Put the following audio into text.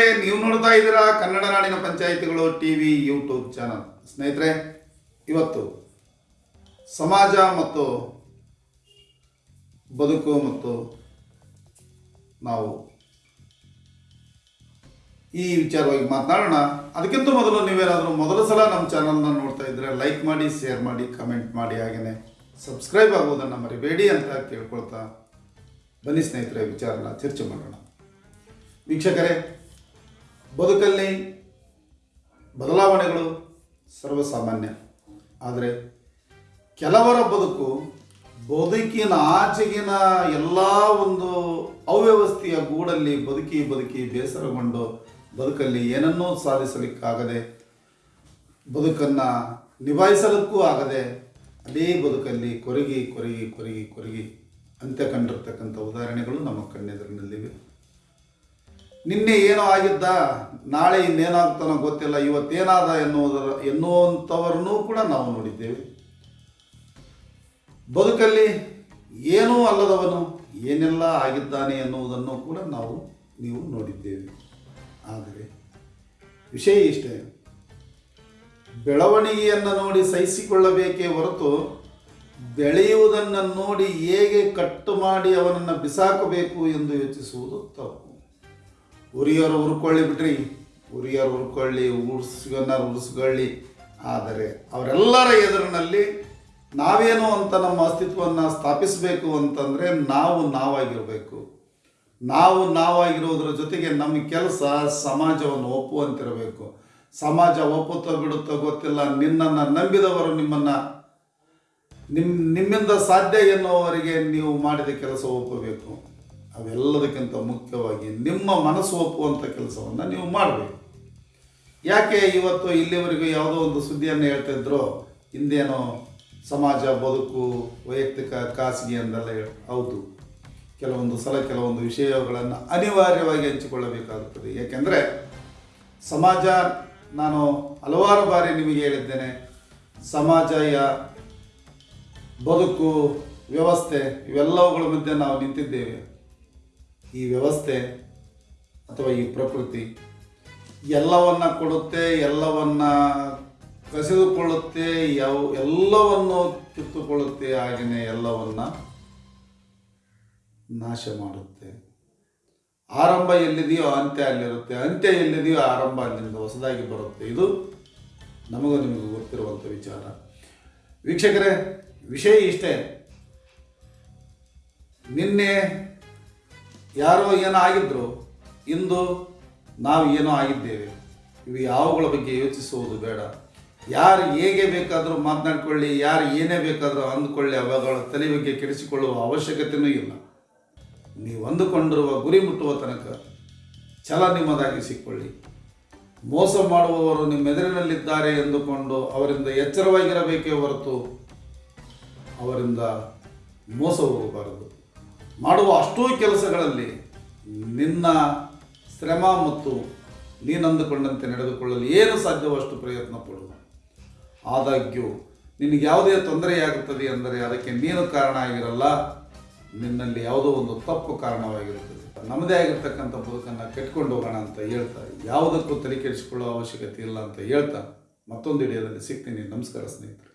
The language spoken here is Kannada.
ಸ್ನೇಹಿತರೆ, ನೀವು ನೋಡ್ತಾ ಇದ್ದೀರಾ ಕನ್ನಡ ನಾಡಿನ ಪಂಚಾಯಿತಿಗಳು ಟಿ ವಿ ಯೂಟ್ಯೂಬ್ ಚಾನಲ್. ಸ್ನೇಹಿತರೆ, ಇವತ್ತು ಸಮಾಜ ಮತ್ತು ಬದುಕು ಮತ್ತು ನಾವು ಈ ವಿಚಾರವಾಗಿ ಮಾತನಾಡೋಣ. ಅದಕ್ಕಿಂತ ಮೊದಲು ನೀವೇನಾದರೂ ಮೊದಲ ಸಲ ನಮ್ಮ ಚಾನಲ್ನ ನೋಡ್ತಾ ಇದ್ದರೆ ಲೈಕ್ ಮಾಡಿ, ಶೇರ್ ಮಾಡಿ, ಕಮೆಂಟ್ ಮಾಡಿ, ಹಾಗೆಯೇ ಸಬ್ಸ್ಕ್ರೈಬ್ ಆಗೋದನ್ನು ಮರಿಬೇಡಿ ಅಂತ ಕೇಳ್ಕೊಳ್ತಾ ಬನ್ನಿ ಸ್ನೇಹಿತರೆ, ವಿಚಾರನ ಚರ್ಚೆ ಮಾಡೋಣ. ವೀಕ್ಷಕರೇ ಬದುಕಲ್ಲಿ ಬದಲಾವಣೆಗಳು ಸರ್ವಸಾಮಾನ್ಯ. ಆದರೆ ಕೆಲವರ ಬದುಕು ಬದುಕಿನ ಆಚೆಗಿನ ಎಲ್ಲ ಒಂದು ಅವ್ಯವಸ್ಥೆಯ ಗೂಡಲ್ಲಿ ಬದುಕಿ ಬದುಕಿ ಬೇಸರಗೊಂಡು ಬದುಕಲ್ಲಿ ಏನನ್ನೂ ಸಾಧಿಸಲಿಕ್ಕಾಗದೆ ಬದುಕನ್ನು ನಿಭಾಯಿಸಲಿಕ್ಕೂ ಆಗದೆ ಅದೇ ಬದುಕಲ್ಲಿ ಕೊರಗಿ ಕೊರಗಿ ಕೊರಗಿ ಕೊರಗಿ ಅಂತ್ಯ ಕಂಡಿರ್ತಕ್ಕಂಥ ಉದಾಹರಣೆಗಳು ನಮ್ಮ ಕಣ್ಣೆದುರಿನಲ್ಲಿವೆ. ನಿನ್ನೆ ಏನೋ ಆಗಿದ್ದ, ನಾಳೆ ಇನ್ನೇನಾಗ್ತಾನೋ ಗೊತ್ತಿಲ್ಲ, ಇವತ್ತೇನಾದ ಎನ್ನುವುದರ, ಎನ್ನುವಂಥವರನ್ನೂ ಕೂಡ ನಾವು ನೋಡಿದ್ದೇವೆ. ಬದುಕಲ್ಲಿ ಏನೂ ಅಲ್ಲದವನು ಏನೆಲ್ಲ ಆಗಿದ್ದಾನೆ ಎನ್ನುವುದನ್ನು ಕೂಡ ನಾವು, ನೀವು ನೋಡಿದ್ದೇವೆ. ಆದರೆ ವಿಷಯ ಇಷ್ಟೇ. ಬೆಳವಣಿಗೆಯನ್ನು ನೋಡಿ ಸಹಿಸಿಕೊಳ್ಳಬೇಕೇ ಹೊರತು ಬೆಳೆಯುವುದನ್ನು ನೋಡಿ ಹೇಗೆ ಕಟ್ಟು ಮಾಡಿ ಅವನನ್ನು ಬಿಸಾಕಬೇಕು ಎಂದು ಯೋಚಿಸುವುದು ತಪ್ಪು. ಉರಿಯೋರು ಉರ್ಕೊಳ್ಳಿ ಬಿಟ್ರಿ ಉರಿಯೋರು ಉರ್ಕೊಳ್ಳಿ ಉರ್ಸ್ಗನ್ನಾರು ಉರ್ಸ್ಕೊಳ್ಳಿ. ಆದರೆ ಅವರೆಲ್ಲರ ಎದುರಿನಲ್ಲಿ ನಾವೇನು ಅಂತ ನಮ್ಮ ಅಸ್ತಿತ್ವವನ್ನು ಸ್ಥಾಪಿಸಬೇಕು ಅಂತಂದರೆ ನಾವು ನಾವಾಗಿರಬೇಕು. ನಾವು ನಾವಾಗಿರೋದ್ರ ಜೊತೆಗೆ ನಮ್ಮ ಕೆಲಸ ಸಮಾಜವನ್ನು ಒಪ್ಪುವಂತಿರಬೇಕು. ಸಮಾಜ ಒಪ್ಪುತ್ತೋ ಬಿಡುತ್ತೋ ಗೊತ್ತಿಲ್ಲ. ನಿನ್ನನ್ನು ನಂಬಿದವರು ನಿಮ್ಮನ್ನು. ನಿಮ್ಮ ನಿಮ್ಮಿಂದ ಸಾಧ್ಯ ಎನ್ನುವವರಿಗೆ ನೀವು ಮಾಡಿದ ಕೆಲಸ ಒಪ್ಪಬೇಕು. ಅವೆಲ್ಲದಕ್ಕಿಂತ ಮುಖ್ಯವಾಗಿ ನಿಮ್ಮ ಮನಸ್ಸು ಒಪ್ಪುವಂಥ ಕೆಲಸವನ್ನು ನೀವು ಮಾಡಬೇಕು. ಯಾಕೆ ಇವತ್ತು ಇಲ್ಲಿವರೆಗೂ ಯಾವುದೋ ಒಂದು ಸುದ್ದಿಯನ್ನು ಹೇಳ್ತಿದ್ರು ಹಿಂದೇನೋ ಸಮಾಜ, ಬದುಕು, ವೈಯಕ್ತಿಕ, ಖಾಸಗಿ ಅಂದೆಲ್ಲ ಹೌದು. ಕೆಲವೊಂದು ಸಲ ಕೆಲವೊಂದು ವಿಷಯಗಳನ್ನು ಅನಿವಾರ್ಯವಾಗಿ ಹಂಚಿಕೊಳ್ಳಬೇಕಾಗುತ್ತದೆ. ಏಕೆಂದರೆ ಸಮಾಜ, ನಾನು ಹಲವಾರು ಬಾರಿ ನಿಮಗೆ ಹೇಳಿದ್ದೇನೆ, ಸಮಾಜಯ ಬದುಕು, ವ್ಯವಸ್ಥೆ ಇವೆಲ್ಲವುಗಳ ಮಧ್ಯೆ ನಾವು ನಿಂತಿದ್ದೇವೆ. ಈ ವ್ಯವಸ್ಥೆ ಅಥವಾ ಈ ಪ್ರಕೃತಿ ಎಲ್ಲವನ್ನ ಕೊಡುತ್ತೆ, ಎಲ್ಲವನ್ನ ಕಸಿದುಕೊಳ್ಳುತ್ತೆ, ಯಾವ, ಎಲ್ಲವನ್ನು ಕಿತ್ತುಕೊಳ್ಳುತ್ತೆ ಹಾಗೆಯೇ ಎಲ್ಲವನ್ನ ನಾಶ ಮಾಡುತ್ತೆ. ಆರಂಭ ಎಲ್ಲಿದೆಯೋ ಅಂತ್ಯ ಅಲ್ಲಿರುತ್ತೆ. ಅಂತ್ಯ ಎಲ್ಲಿದೆಯೋ ಆರಂಭ ಅಲ್ಲಿಂದ ಹೊಸದಾಗಿ ಬರುತ್ತೆ. ಇದು ನಮಗೂ ನಿಮಗೆ ಗೊತ್ತಿರುವಂಥ ವಿಚಾರ. ವೀಕ್ಷಕರೇ, ವಿಷಯ ಇಷ್ಟೇ. ನಿನ್ನೆ ಯಾರೋ ಏನೋ ಆಗಿದ್ರು, ಇಂದು ನಾವು ಏನೋ ಆಗಿದ್ದೇವೆ. ಇವು ಯಾವಗಳ ಬಗ್ಗೆ ಯೋಚಿಸುವುದು ಬೇಡ. ಯಾರು ಹೇಗೆ ಬೇಕಾದರೂ ಮಾತನಾಡ್ಕೊಳ್ಳಿ, ಯಾರು ಏನೇ ಬೇಕಾದರೂ ಅಂದುಕೊಳ್ಳಿ, ಅವಗಳ ತಲೆ ಬಗ್ಗೆ ಕೆಡಿಸಿಕೊಳ್ಳುವ ಅವಶ್ಯಕತೆಯೂ ಇಲ್ಲ. ನೀವು ಅಂದುಕೊಂಡಿರುವ ಗುರಿ ಮುಟ್ಟುವ ತನಕ ಛಲ ನಿಮ್ಮದಾಗಿಸಿಕೊಳ್ಳಿ ಮೋಸ ಮಾಡುವವರು ನಿಮ್ಮ ಎದುರಿನಲ್ಲಿದ್ದಾರೆ ಎಂದುಕೊಂಡು ಅವರಿಂದ ಎಚ್ಚರವಾಗಿರಬೇಕೇ ಹೊರತು ಅವರಿಂದ ಮೋಸ ಹೋಗಬಾರದು ಮಾಡುವ ಅಷ್ಟೂ ಕೆಲಸಗಳಲ್ಲಿ ನಿನ್ನ ಶ್ರಮ ಮತ್ತು ನೀನಂದುಕೊಂಡಂತೆ ನಡೆದುಕೊಳ್ಳಲು ಏನು ಸಾಧ್ಯವೋ ಅಷ್ಟು ಪ್ರಯತ್ನ ಪಡು. ಆದಾಗ್ಯೂ, ನಿನಗೆ ಯಾವುದೇ ತೊಂದರೆಯಾಗುತ್ತದೆ ಎಂದರೆ ಅದಕ್ಕೆ ನೀನು ಕಾರಣ ಆಗಿರಲ್ಲ. ನಿನ್ನಲ್ಲಿ ಯಾವುದೋ ಒಂದು ತಪ್ಪು ಕಾರಣವಾಗಿರುತ್ತದೆ. ನಮ್ಮದೇ ಆಗಿರ್ತಕ್ಕಂಥ ಬದುಕನ್ನು ಕೆಟ್ಕೊಂಡು ಹೋಗೋಣ ಅಂತ ಹೇಳ್ತಾ, ಯಾವುದಕ್ಕೂ ತಲೆ ಕೆಡಿಸಿಕೊಳ್ಳೋ ಅವಶ್ಯಕತೆ ಇಲ್ಲ ಅಂತ ಹೇಳ್ತಾ ಮತ್ತೊಂದು ವಿಡಿಯೋದಲ್ಲಿ ಸಿಗ್ತೀನಿ. ನಮಸ್ಕಾರ ಸ್ನೇಹಿತರೆ.